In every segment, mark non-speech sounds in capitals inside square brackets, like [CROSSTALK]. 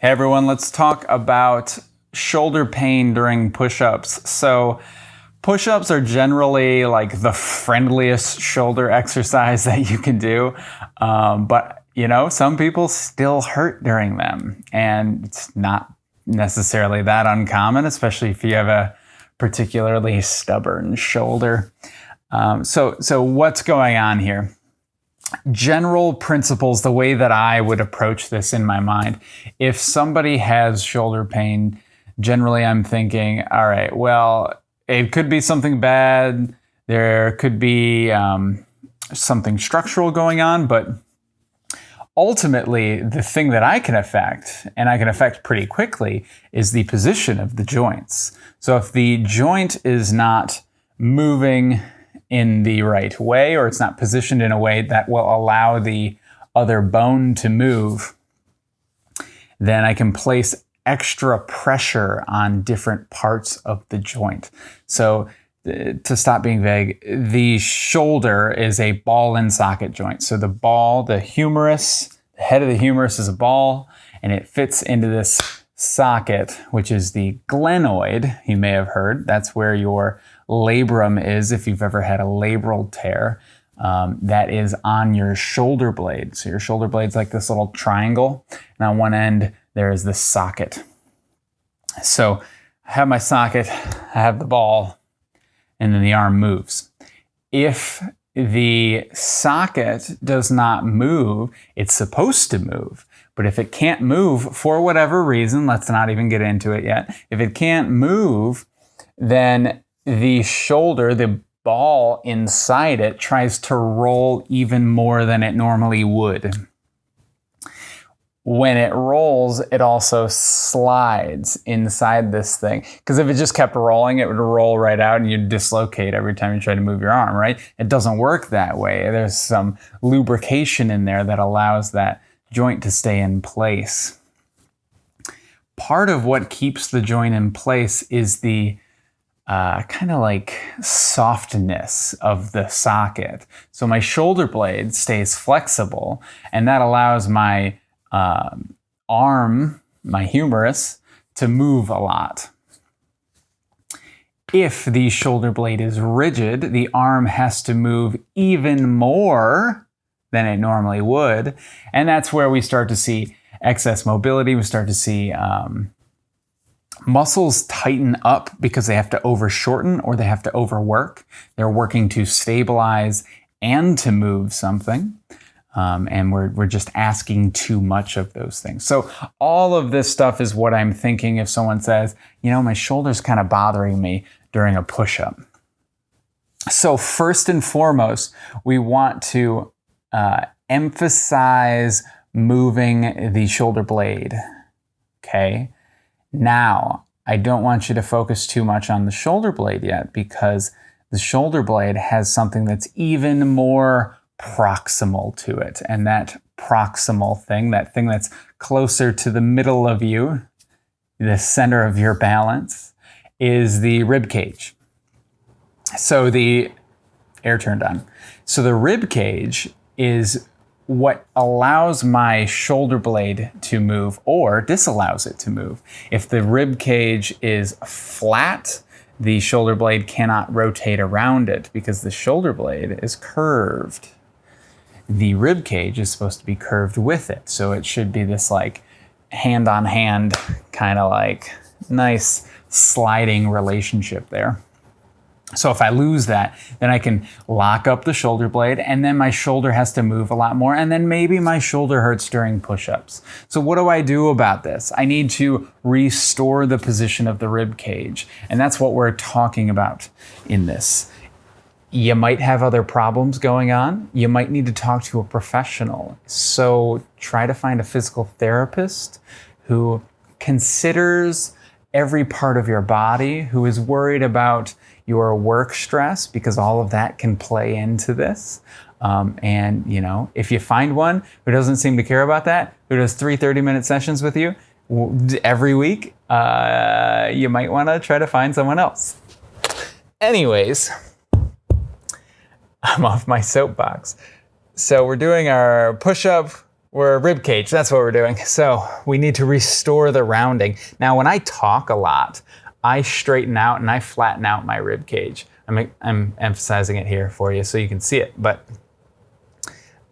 Hey everyone, let's talk about shoulder pain during push ups. So, push ups are generally like the friendliest shoulder [LAUGHS] exercise that you can do. Um, but, you know, some people still hurt during them. And it's not necessarily that uncommon, especially if you have a particularly stubborn shoulder. Um, so, so, what's going on here? General principles, the way that I would approach this in my mind. If somebody has shoulder pain, generally I'm thinking, all right, well, it could be something bad. There could be um, something structural going on, but ultimately, the thing that I can affect, and I can affect pretty quickly, is the position of the joints. So if the joint is not moving in the right way or it's not positioned in a way that will allow the other bone to move, then I can place extra pressure on different parts of the joint. So uh, to stop being vague, the shoulder is a ball and socket joint. So the ball, the humerus, the head of the humerus is a ball and it fits into this socket, which is the glenoid, you may have heard. That's where your labrum is if you've ever had a labral tear. Um, that is on your shoulder blade. So your shoulder blade's like this little triangle, and on one end there is this socket. So I have my socket, I have the ball, and then the arm moves. If the socket does not move, it's supposed to move. But if it can't move for whatever reason, let's not even get into it yet. If it can't move, then the shoulder, the ball inside it, tries to roll even more than it normally would. When it rolls, it also slides inside this thing. Because if it just kept rolling, it would roll right out and you'd dislocate every time you try to move your arm, right? It doesn't work that way. There's some lubrication in there that allows that joint to stay in place. Part of what keeps the joint in place is the uh, kind of like softness of the socket. So my shoulder blade stays flexible, and that allows my um, arm, my humerus, to move a lot. If the shoulder blade is rigid, the arm has to move even more than it normally would. And that's where we start to see excess mobility. We start to see um, Muscles tighten up because they have to overshorten or they have to overwork. They're working to stabilize and to move something. Um, and we're, we're just asking too much of those things. So, all of this stuff is what I'm thinking if someone says, you know, my shoulder's kind of bothering me during a push up. So, first and foremost, we want to uh, emphasize moving the shoulder blade. Okay. Now, I don't want you to focus too much on the shoulder blade yet because the shoulder blade has something that's even more proximal to it. And that proximal thing, that thing that's closer to the middle of you, the center of your balance, is the rib cage. So the air turned on. So the rib cage is what allows my shoulder blade to move or disallows it to move. If the rib cage is flat, the shoulder blade cannot rotate around it because the shoulder blade is curved. The rib cage is supposed to be curved with it. So it should be this like hand on hand kind of like nice sliding relationship there. So if I lose that, then I can lock up the shoulder blade and then my shoulder has to move a lot more and then maybe my shoulder hurts during push-ups. So what do I do about this? I need to restore the position of the rib cage. And that's what we're talking about in this. You might have other problems going on. You might need to talk to a professional. So try to find a physical therapist who considers every part of your body, who is worried about your work stress because all of that can play into this. Um, and you know, if you find one who doesn't seem to care about that, who does three 30 minute sessions with you every week, uh, you might want to try to find someone else. Anyways, [LAUGHS] I'm off my soapbox. So we're doing our push up we're a rib cage. That's what we're doing. [LAUGHS] So we need to restore the rounding. Now, when I talk a lot, I straighten out and I flatten out my rib cage. I'm, I'm emphasizing it here for you so you can see it, but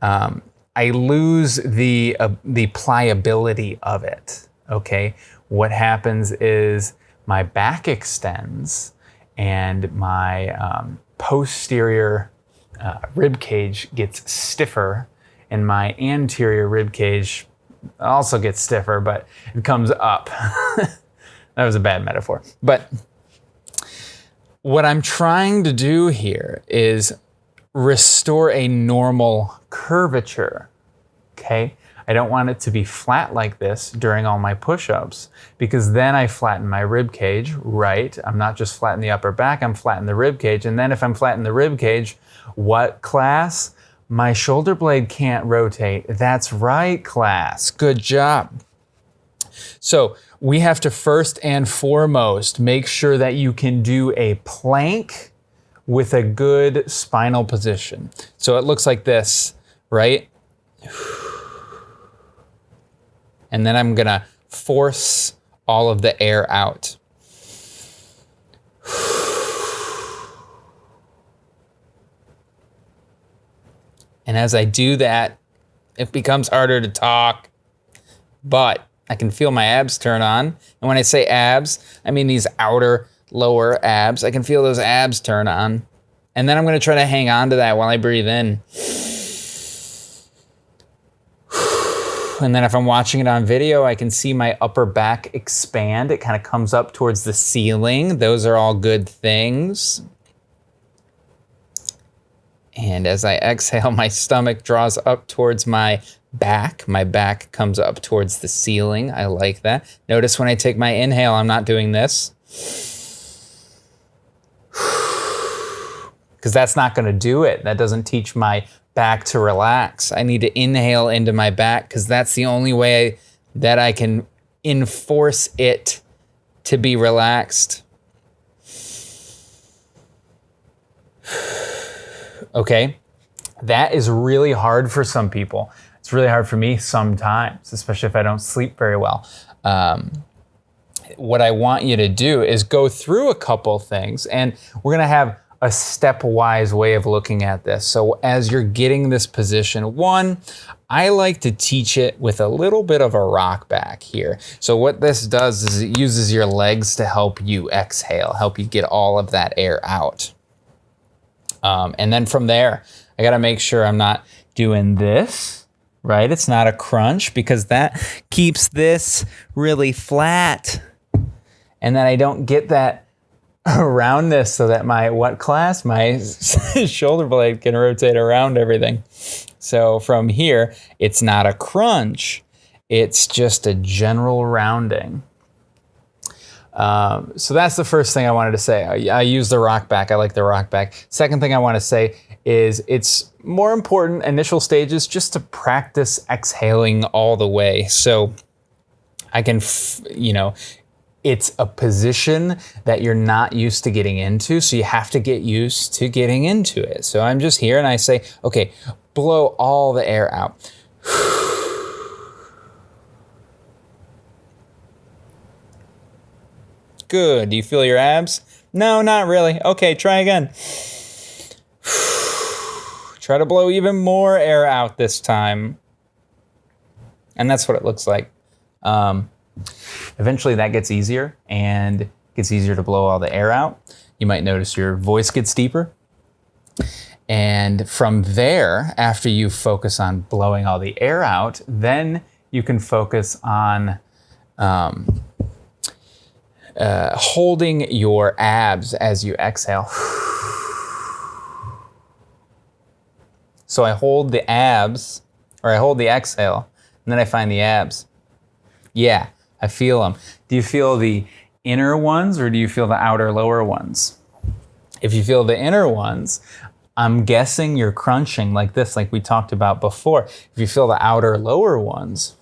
um, I lose the uh, the pliability of it. Okay, what happens is my back extends and my um, posterior uh, rib cage gets stiffer, and my anterior rib cage also gets stiffer, but it comes up. [LAUGHS] that was a bad metaphor. But what I'm trying to do here is restore a normal curvature. Okay? I don't want it to be flat like this during all my push-ups because then I flatten my rib cage, right? I'm not just flattening the upper back, I'm flattening the rib cage. And then if I'm flattening the rib cage, what class? My shoulder blade can't rotate. That's right, class. Good job. So we have to first and foremost make sure that you can do a plank with a good spinal position. So it looks like this, right? And then I'm gonna force all of the air out. And as I do that, it becomes harder to talk, but I can feel my abs turn on. And when I say abs, I mean these outer lower abs. I can feel those abs turn on. And then I'm gonna try to hang on to that while I breathe in. [SIGHS] And then if I'm watching it on video, I can see my upper back expand. It kind of comes up towards the ceiling. Those are all good things. And as I exhale, my stomach draws up towards my back. My back comes up towards the ceiling. I like that. Notice when I take my inhale, I'm not doing this. [SIGHS] Because that's not going to do it. That doesn't teach my back to relax. I need to inhale into my back because that's the only way that I can enforce it to be relaxed. [SIGHS] [SIGHS] okay? That is really hard for some people. It's really hard for me sometimes, especially if I don't sleep very well. Um, what I want you to do is go through a couple things, and we're gonna have a stepwise way of looking at this. So as you're getting this position, one, I like to teach it with a little bit of a rock back here. So what this does is it uses your legs to help you exhale, help you get all of that air out. Um, and then from there, I gotta make sure I'm not doing this, right? It's not a crunch because that keeps this really flat. And then I don't get that [LAUGHS] around this so that my what class? My [LAUGHS] shoulder blade can rotate around everything. So from here, it's not a crunch. It's just a general rounding. Um, so that's the first thing I wanted to say. I, I, use the rock back. I like the rock back. Second thing I want to say is it's more important initial stages just to practice exhaling all the way. So I can, you know, it's a position that you're not used to getting into. So you have to get used to getting into it. So I'm just here and I say, okay, blow all the air out. [SIGHS] Good. Do you feel your abs? No, not really. Okay, try again. [SIGHS] try to blow even more air out this time. And that's what it looks like. Um, eventually that gets easier and it gets easier to blow all the air out. You might notice your voice gets deeper. And from there, after you focus on blowing all the air out, then you can focus on um, uh, holding your abs as you exhale. So I hold the abs, or I hold the exhale, and then I find the abs. Yeah, I feel them. Do you feel the inner ones, or do you feel the outer lower ones? If you feel the inner ones, I'm guessing you're crunching like this, like we talked about before. If you feel the outer lower ones,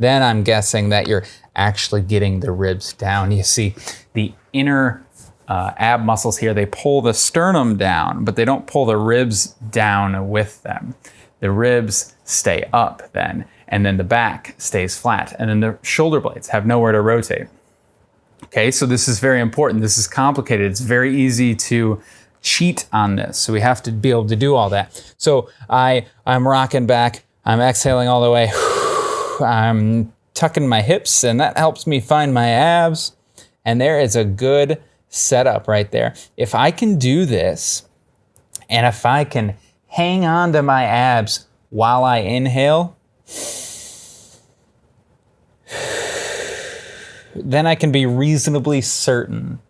then I'm guessing that you're actually getting the ribs down. You see the inner uh, ab muscles here, they pull the sternum down, but they don't pull the ribs down with them. the ribs stay up then, and then the back stays flat, and then the shoulder blades have nowhere to rotate. Okay, so this is very important. This is complicated. It's very easy to cheat on this. So we have to be able to do all that. So I, I'm rocking back. I'm exhaling all the way. I'm tucking my hips and that helps me find my abs. And there is a good setup right there. If I can do this and if I can hang on to my abs while I inhale, then I can be reasonably certain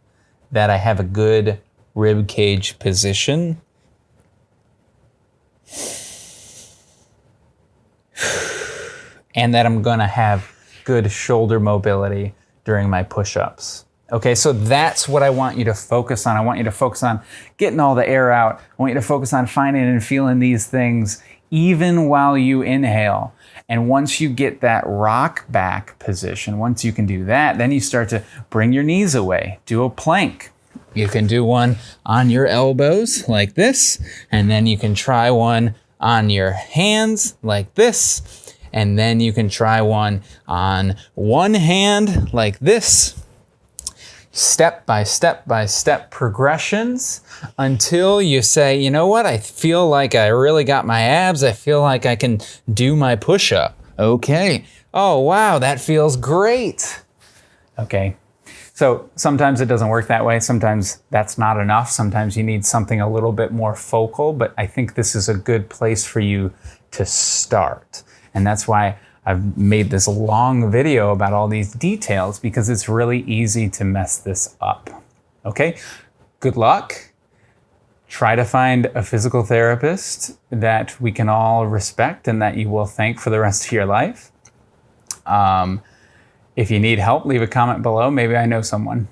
that I have a good rib cage position. And that I'm gonna have good shoulder mobility during my push ups. Okay, so that's what I want you to focus on. I want you to focus on getting all the air out. I want you to focus on finding and feeling these things even while you inhale. And once you get that rock back position, once you can do that, then you start to bring your knees away, do a plank. You can do one on your elbows like this, and then you can try one on your hands like this, and then you can try one on one hand like this. Step by step by step progressions until you say, you know what, I feel like I really got my abs. I feel like I can do my push up. Okay. Oh, wow, that feels great. Okay, so sometimes it doesn't work that way. Sometimes that's not enough. Sometimes you need something a little bit more focal, but I think this is a good place for you to start. And that's why I've made this long video about all these details because it's really easy to mess this up. Okay, good luck. Try to find a physical therapist that we can all respect and that you will thank for the rest of your life. Um, if you need help, leave a comment below. Maybe I know someone.